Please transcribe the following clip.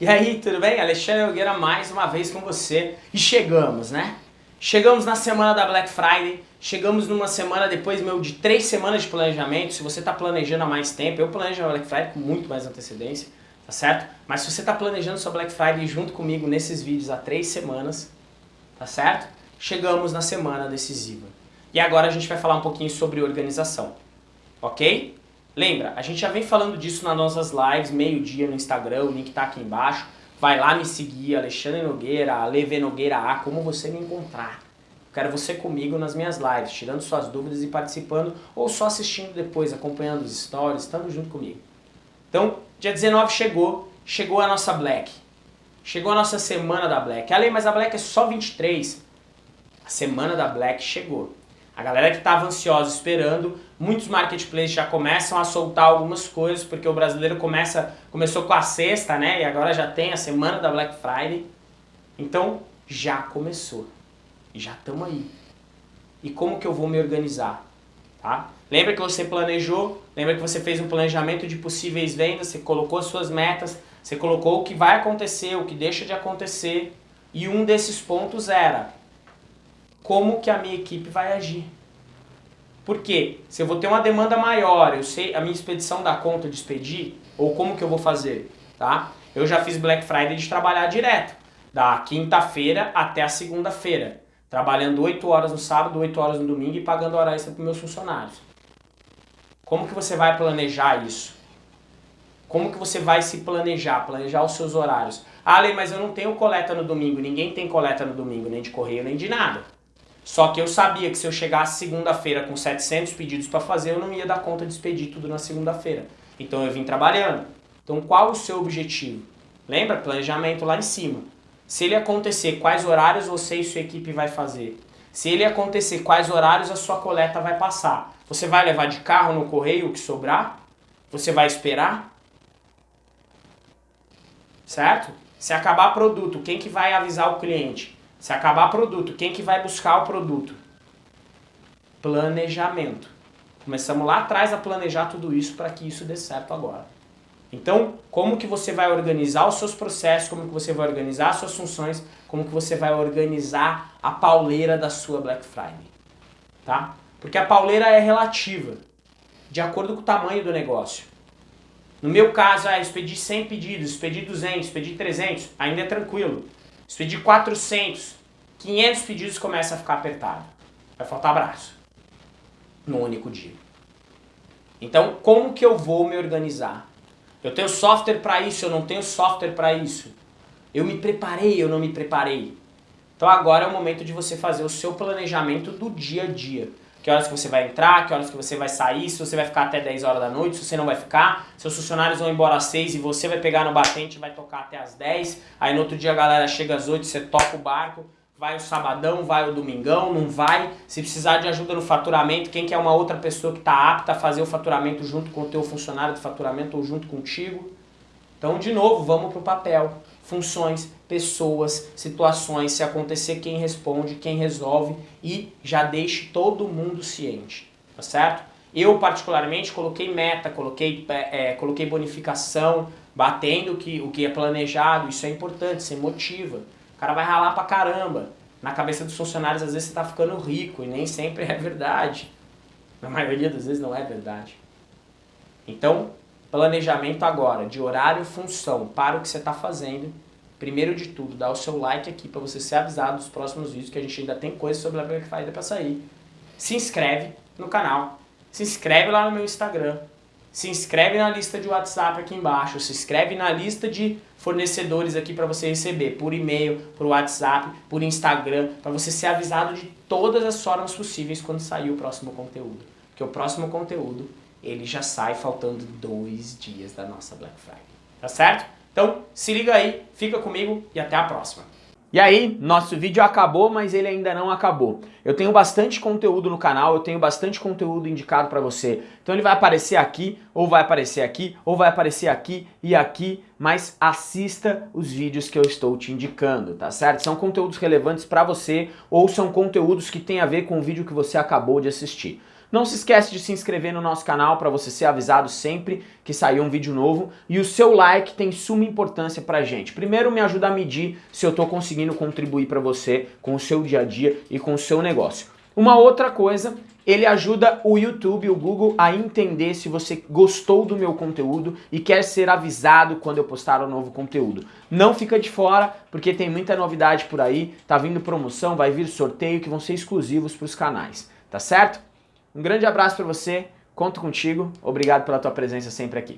E aí, tudo bem? Alexandre Nogueira mais uma vez com você. E chegamos, né? Chegamos na semana da Black Friday, chegamos numa semana depois, meu, de três semanas de planejamento. Se você está planejando há mais tempo, eu planejo a Black Friday com muito mais antecedência, tá certo? Mas se você está planejando sua Black Friday junto comigo nesses vídeos há três semanas, tá certo? Chegamos na semana decisiva. E agora a gente vai falar um pouquinho sobre organização, ok? Lembra, a gente já vem falando disso nas nossas lives, meio-dia no Instagram, o link tá aqui embaixo. Vai lá me seguir, Alexandre Nogueira, Leve Nogueira A, como você me encontrar. quero você comigo nas minhas lives, tirando suas dúvidas e participando, ou só assistindo depois, acompanhando os stories, estando junto comigo. Então, dia 19 chegou, chegou a nossa Black. Chegou a nossa semana da Black. Ale, mas a Black é só 23. A semana da Black chegou. A galera que estava ansiosa esperando, muitos marketplaces já começam a soltar algumas coisas, porque o brasileiro começa, começou com a sexta, né? E agora já tem a semana da Black Friday. Então, já começou. Já estamos aí. E como que eu vou me organizar? Tá? Lembra que você planejou? Lembra que você fez um planejamento de possíveis vendas? Você colocou suas metas, você colocou o que vai acontecer, o que deixa de acontecer. E um desses pontos era como que a minha equipe vai agir. Porque se eu vou ter uma demanda maior, eu sei a minha expedição dá conta de expedir, ou como que eu vou fazer, tá? Eu já fiz Black Friday de trabalhar direto, da quinta-feira até a segunda-feira, trabalhando 8 horas no sábado, 8 horas no domingo e pagando hora extra para meus funcionários. Como que você vai planejar isso? Como que você vai se planejar, planejar os seus horários? Ah, Lê, mas eu não tenho coleta no domingo, ninguém tem coleta no domingo, nem de correio, nem de nada. Só que eu sabia que se eu chegasse segunda-feira com 700 pedidos para fazer, eu não ia dar conta de expedir tudo na segunda-feira. Então eu vim trabalhando. Então qual o seu objetivo? Lembra? Planejamento lá em cima. Se ele acontecer, quais horários você e sua equipe vai fazer? Se ele acontecer, quais horários a sua coleta vai passar? Você vai levar de carro no correio o que sobrar? Você vai esperar? Certo? Se acabar produto, quem que vai avisar o cliente? Se acabar produto, quem que vai buscar o produto? Planejamento. Começamos lá atrás a planejar tudo isso para que isso dê certo agora. Então, como que você vai organizar os seus processos, como que você vai organizar as suas funções, como que você vai organizar a pauleira da sua Black Friday, tá? Porque a pauleira é relativa, de acordo com o tamanho do negócio. No meu caso, ah, expedi 100 pedidos, expedi 200, expedi 300, ainda é tranquilo. Se pedir 400, 500 pedidos começa a ficar apertado. Vai faltar braço. No único dia. Então, como que eu vou me organizar? Eu tenho software para isso, eu não tenho software para isso. Eu me preparei, eu não me preparei. Então agora é o momento de você fazer o seu planejamento do dia a dia. Que horas que você vai entrar, que horas que você vai sair, se você vai ficar até 10 horas da noite, se você não vai ficar, seus funcionários vão embora às 6 e você vai pegar no batente e vai tocar até às 10, aí no outro dia a galera chega às 8, você toca o barco, vai o sabadão, vai o domingão, não vai, se precisar de ajuda no faturamento, quem quer é uma outra pessoa que está apta a fazer o faturamento junto com o teu funcionário de faturamento ou junto contigo. Então, de novo, vamos para o papel funções, pessoas, situações, se acontecer quem responde, quem resolve e já deixe todo mundo ciente, tá certo? Eu particularmente coloquei meta, coloquei, é, coloquei bonificação, batendo que, o que é planejado, isso é importante, você motiva. O cara vai ralar pra caramba. Na cabeça dos funcionários às vezes você tá ficando rico e nem sempre é verdade. Na maioria das vezes não é verdade. Então, planejamento agora, de horário e função para o que você está fazendo. Primeiro de tudo, dá o seu like aqui para você ser avisado dos próximos vídeos, que a gente ainda tem coisa sobre a Black Friday para sair. Se inscreve no canal, se inscreve lá no meu Instagram, se inscreve na lista de WhatsApp aqui embaixo, se inscreve na lista de fornecedores aqui para você receber por e-mail, por WhatsApp, por Instagram, para você ser avisado de todas as formas possíveis quando sair o próximo conteúdo. Porque o próximo conteúdo ele já sai faltando dois dias da nossa Black Friday. Tá certo? Então, se liga aí, fica comigo e até a próxima. E aí, nosso vídeo acabou, mas ele ainda não acabou. Eu tenho bastante conteúdo no canal, eu tenho bastante conteúdo indicado para você. Então ele vai aparecer aqui, ou vai aparecer aqui, ou vai aparecer aqui e aqui, mas assista os vídeos que eu estou te indicando, tá certo? São conteúdos relevantes para você ou são conteúdos que têm a ver com o vídeo que você acabou de assistir. Não se esquece de se inscrever no nosso canal para você ser avisado sempre que sair um vídeo novo e o seu like tem suma importância pra gente. Primeiro me ajuda a medir se eu estou conseguindo contribuir para você com o seu dia a dia e com o seu negócio. Uma outra coisa ele ajuda o YouTube, o Google, a entender se você gostou do meu conteúdo e quer ser avisado quando eu postar um novo conteúdo. Não fica de fora, porque tem muita novidade por aí, tá vindo promoção, vai vir sorteio que vão ser exclusivos para os canais, tá certo? Um grande abraço para você, conto contigo, obrigado pela tua presença sempre aqui.